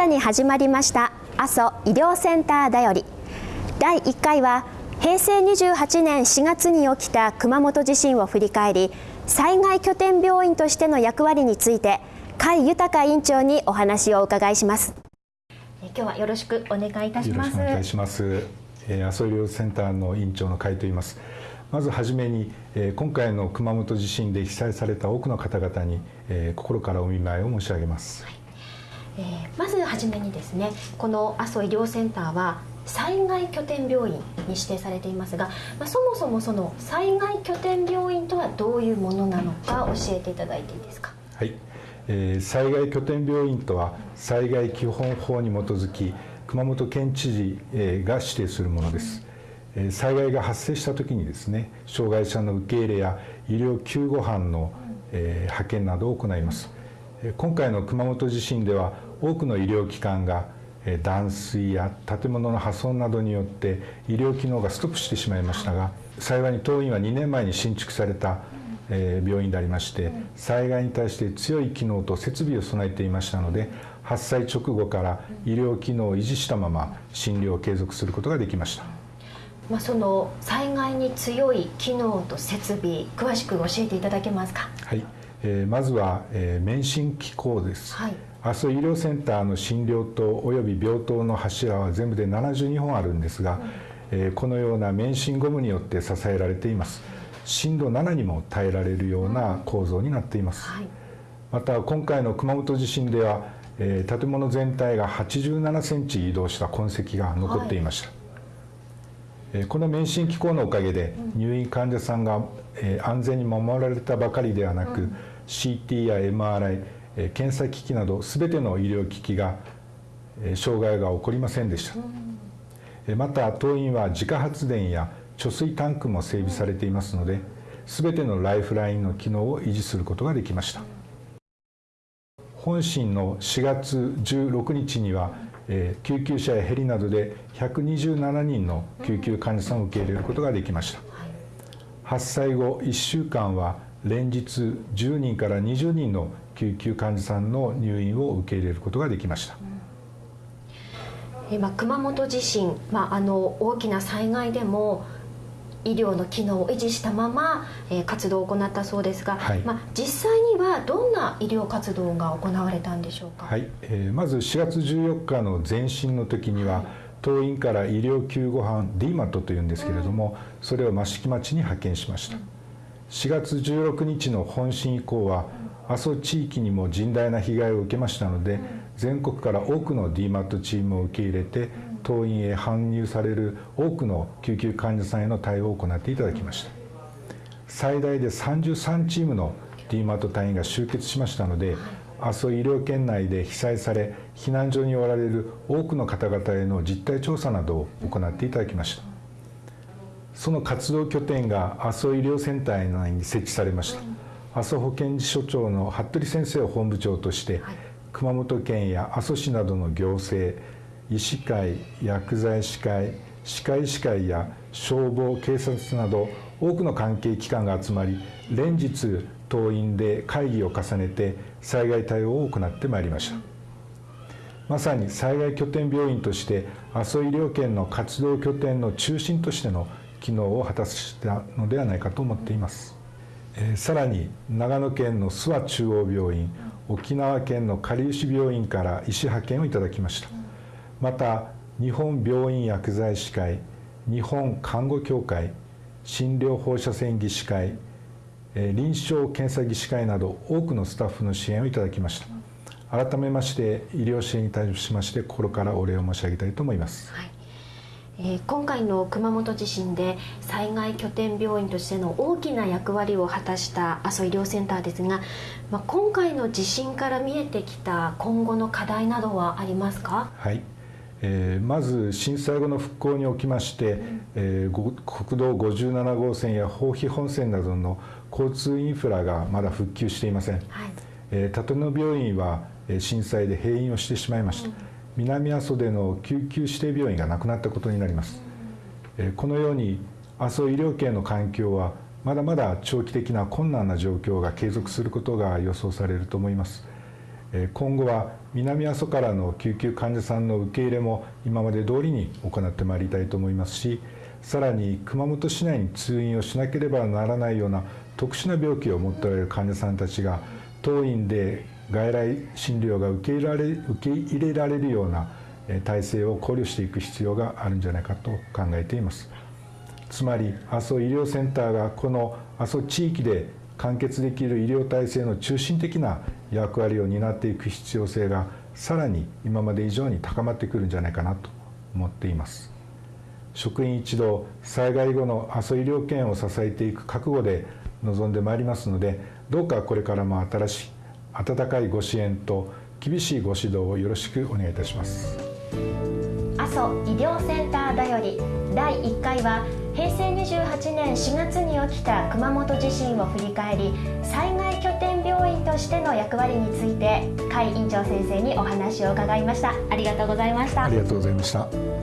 新たに始まりました阿蘇医療センターだより。第1回は平成28年4月に起きた熊本地震を振り返り災害拠点病院としての役割について甲斐豊院長にお話をお伺いします。今日はよろしくお願いいたします。よろしくお願いします、えー、阿蘇医療センターの院長の甲斐と言います。まずはじめに、えー、今回の熊本地震で被災された多くの方々に、えー、心からお見舞いを申し上げます、はいえー、まずはじめにですねこの阿蘇医療センターは災害拠点病院に指定されていますが、まあ、そもそもその災害拠点病院とはどういうものなのか教えていただいていいですか？はい、えー、災害拠点病院とは災害基本法に基づき熊本県知事えが指定するものですえ。災害が発生した時にですね障害者の受け入れや医療救護班のえ派遣などを行います今回の熊本地震では多くの医療機関が断水や建物の破損などによって医療機能がストップしてしまいましたが幸いに当院は2年前に新築された病院でありまして災害に対して強い機能と設備を備えていましたので発災直後から医療機能を維持したまま診療を継続することができました。まあ、その災害に強い機能と設備詳しく教えていただけますか？はい、えー、まずは、えー、免震機構です。はい。阿蘇医療センターの診療棟および病棟の柱は全部で72本あるんですが、えこのような免震ゴムによって支えられています。震度7にも耐えられるような構造になっています、また今回の熊本地震では、え建物全体が87センチ移動した痕跡が残っていました、はい、この免震機構のおかげで入院患者さんが安全に守られたばかりではなく、CT や MRI 検査機器など全ての医療機器が障害が起こりませんでした、また当院は自家発電や貯水タンクも整備されていますので全てのライフラインの機能を維持することができました。本震の4月16日には救急車やヘリなどで127人の救急患者さんを受け入れることができました発災後1週間は連日10人から20人の救急患者さんの入院を受け入れることができました。えまあ、熊本地震、まあ、あの大きな災害でも医療の機能を維持したまま、えー、活動を行ったそうですが、はい、まあ、実際にはどんな医療活動が行われたんでしょうか、はい。えー、まず4月14日の前震の時には、はい、当院から医療救護班 DMAT というんですけれども、うん、それを益城町に派遣しました、うん、4月16日の本震以降は阿蘇地域にも甚大な被害を受けましたので全国から多くの DMAT チームを受け入れて当院へ搬入される多くの救急患者さんへの対応を行っていただきました最大で33チームの DMAT 隊員が集結しましたので阿蘇医療圏内で被災され避難所におられる多くの方々への実態調査などを行っていただきましたその活動拠点が阿蘇医療センター内に設置されました阿蘇保健所長の服部先生を本部長として、熊本県や阿蘇市などの行政医師会薬剤師会歯科医師会や消防警察など多くの関係機関が集まり連日党員で会議を重ねて災害対応を行ってまいりました。まさに災害拠点病院として阿蘇医療圏の活動拠点の中心としての機能を果たしたのではないかと思っています。え、さらに長野県の諏訪中央病院沖縄県のかりゆし病院から医師派遣をいただきました。また日本病院薬剤師会日本看護協会診療放射線技師会臨床検査技師会など多くのスタッフの支援をいただきました。改めまして医療支援に対しまして心からお礼を申し上げたいと思います、はい。えー、今回の熊本地震で災害拠点病院としての大きな役割を果たした阿蘇医療センターですが、まあ、今回の地震から見えてきた今後の課題などはありますか、はいえー、まず震災後の復興におきまして、うん、えー、国道57号線や豊肥本線などの交通インフラがまだ復旧していません、はい。えー、立野病院は震災で閉院をしてしまいました、うん。南阿蘇での救急指定病院がなくなったことになります。このように阿蘇医療圏の環境はまだまだ長期的な困難な状況が継続することが予想されると思います今後は南阿蘇からの救急患者さんの受け入れも今まで通りに行ってまいりたいと思いますしさらに熊本市内に通院をしなければならないような特殊な病気を持っておられる患者さんたちが当院で外来診療が受け入れられ受け入れられるような体制を考慮していく必要があるんじゃないかと考えています。つまり阿蘇医療センターがこの阿蘇地域で完結できる医療体制の中心的な役割を担っていく必要性がさらに今まで以上に高まってくるんじゃないかなと思っています。職員一同災害後の阿蘇医療圏を支えていく覚悟で臨んでまいりますのでどうかこれからも新しい温かいご支援と厳しいご指導をよろしくお願いいたします。阿蘇医療センターだより第1回は平成28年4月に起きた熊本地震を振り返り災害拠点病院としての役割について甲斐院長先生にお話を伺いましたありがとうございました。ありがとうございました。